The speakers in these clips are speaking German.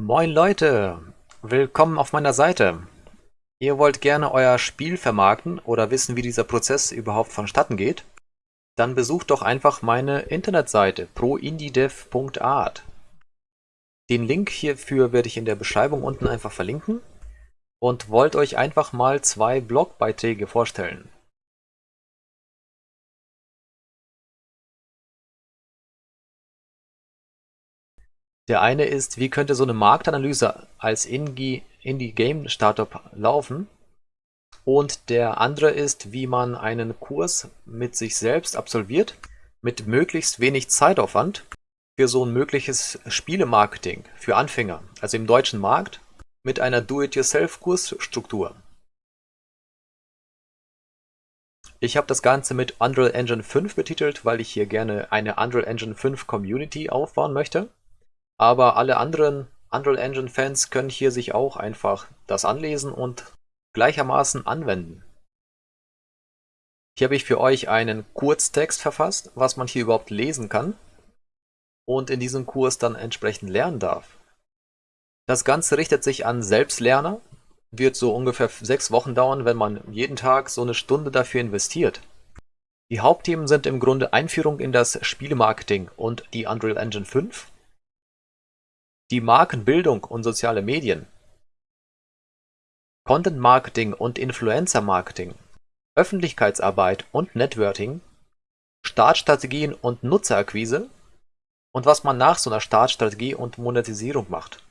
Moin Leute, willkommen auf meiner Seite. Ihr wollt gerne euer Spiel vermarkten oder wissen, wie dieser Prozess überhaupt vonstatten geht? Dann besucht doch einfach meine Internetseite proindiedev.art. Den Link hierfür werde ich in der Beschreibung unten einfach verlinken und wollt euch einfach mal zwei Blogbeiträge vorstellen. Der eine ist, wie könnte so eine Marktanalyse als Indie-Game-Startup laufen? Und der andere ist, wie man einen Kurs mit sich selbst absolviert, mit möglichst wenig Zeitaufwand für so ein mögliches Spielemarketing für Anfänger, also im deutschen Markt, mit einer Do-it-yourself-Kursstruktur. Ich habe das Ganze mit Unreal Engine 5 betitelt, weil ich hier gerne eine Unreal Engine 5 Community aufbauen möchte. Aber alle anderen Unreal Engine Fans können hier sich auch einfach das anlesen und gleichermaßen anwenden. Hier habe ich für euch einen Kurztext verfasst, was man hier überhaupt lesen kann und in diesem Kurs dann entsprechend lernen darf. Das Ganze richtet sich an Selbstlerner, wird so ungefähr sechs Wochen dauern, wenn man jeden Tag so eine Stunde dafür investiert. Die Hauptthemen sind im Grunde Einführung in das Spielemarketing und die Unreal Engine 5, die Markenbildung und soziale Medien, Content Marketing und Influencer Marketing, Öffentlichkeitsarbeit und Networking, Startstrategien und Nutzerakquise und was man nach so einer Startstrategie und Monetisierung macht.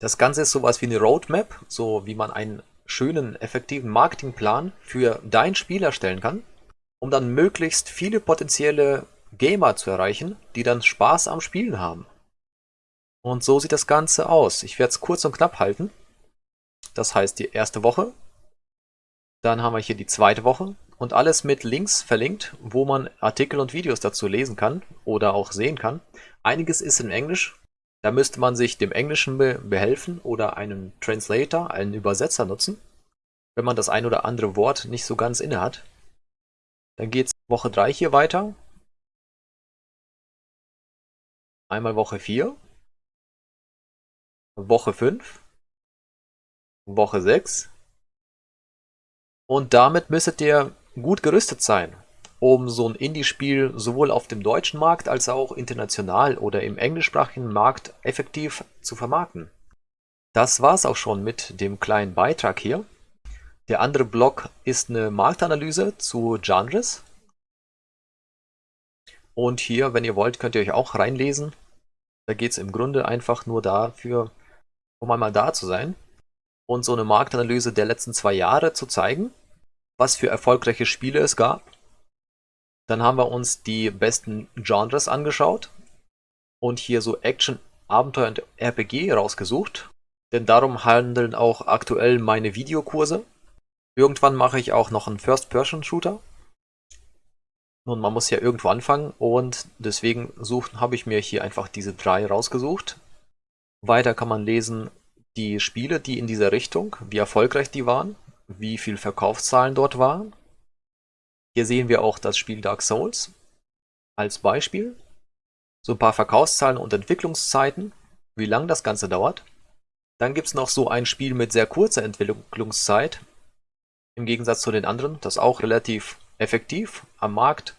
Das Ganze ist sowas wie eine Roadmap, so wie man einen schönen, effektiven Marketingplan für dein Spiel erstellen kann, um dann möglichst viele potenzielle Gamer zu erreichen, die dann Spaß am Spielen haben. Und so sieht das Ganze aus. Ich werde es kurz und knapp halten. Das heißt die erste Woche. Dann haben wir hier die zweite Woche und alles mit Links verlinkt, wo man Artikel und Videos dazu lesen kann oder auch sehen kann. Einiges ist in Englisch. Da müsste man sich dem Englischen behelfen oder einen Translator, einen Übersetzer nutzen, wenn man das ein oder andere Wort nicht so ganz inne hat. Dann geht es Woche 3 hier weiter. Einmal Woche 4. Woche 5, Woche 6 und damit müsstet ihr gut gerüstet sein, um so ein Indie-Spiel sowohl auf dem deutschen Markt als auch international oder im englischsprachigen Markt effektiv zu vermarkten. Das war's auch schon mit dem kleinen Beitrag hier. Der andere Blog ist eine Marktanalyse zu Genres. Und hier, wenn ihr wollt, könnt ihr euch auch reinlesen. Da geht es im Grunde einfach nur dafür, um einmal da zu sein und so eine Marktanalyse der letzten zwei Jahre zu zeigen, was für erfolgreiche Spiele es gab. Dann haben wir uns die besten Genres angeschaut und hier so Action, Abenteuer und RPG rausgesucht, denn darum handeln auch aktuell meine Videokurse. Irgendwann mache ich auch noch einen First-Person-Shooter. Nun, man muss ja irgendwo anfangen und deswegen habe ich mir hier einfach diese drei rausgesucht, weiter kann man lesen die Spiele, die in dieser Richtung, wie erfolgreich die waren, wie viel Verkaufszahlen dort waren. Hier sehen wir auch das Spiel Dark Souls als Beispiel. So ein paar Verkaufszahlen und Entwicklungszeiten, wie lang das Ganze dauert. Dann gibt es noch so ein Spiel mit sehr kurzer Entwicklungszeit, im Gegensatz zu den anderen, das auch relativ effektiv am Markt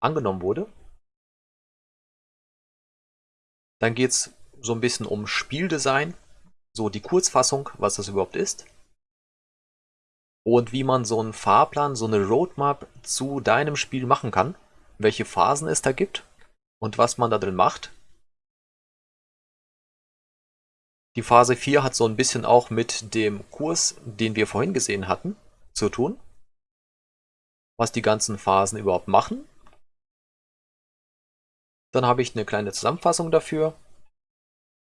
angenommen wurde. Dann geht es so ein bisschen um Spieldesign, so die Kurzfassung, was das überhaupt ist. Und wie man so einen Fahrplan, so eine Roadmap zu deinem Spiel machen kann, welche Phasen es da gibt und was man da drin macht. Die Phase 4 hat so ein bisschen auch mit dem Kurs, den wir vorhin gesehen hatten, zu tun. Was die ganzen Phasen überhaupt machen. Dann habe ich eine kleine Zusammenfassung dafür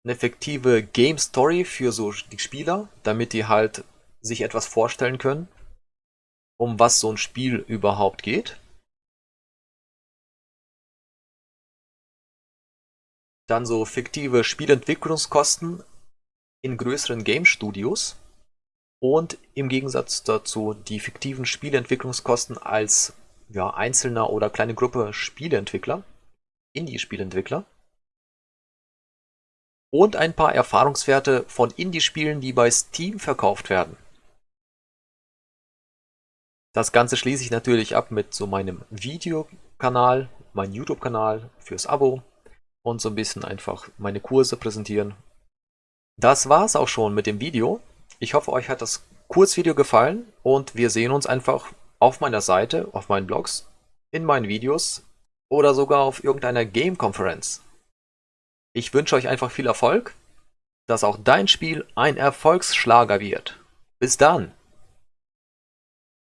effektive Game Story für so die Spieler, damit die halt sich etwas vorstellen können, um was so ein Spiel überhaupt geht. Dann so fiktive Spielentwicklungskosten in größeren Game Studios und im Gegensatz dazu die fiktiven Spielentwicklungskosten als ja, einzelner oder kleine Gruppe Spieleentwickler, Indie-Spielentwickler. Und ein paar Erfahrungswerte von Indie-Spielen, die bei Steam verkauft werden. Das Ganze schließe ich natürlich ab mit so meinem Videokanal, meinem YouTube-Kanal fürs Abo und so ein bisschen einfach meine Kurse präsentieren. Das war's auch schon mit dem Video. Ich hoffe, euch hat das Kurzvideo gefallen und wir sehen uns einfach auf meiner Seite, auf meinen Blogs, in meinen Videos oder sogar auf irgendeiner Game-Konferenz. Ich wünsche euch einfach viel Erfolg, dass auch dein Spiel ein Erfolgsschlager wird. Bis dann!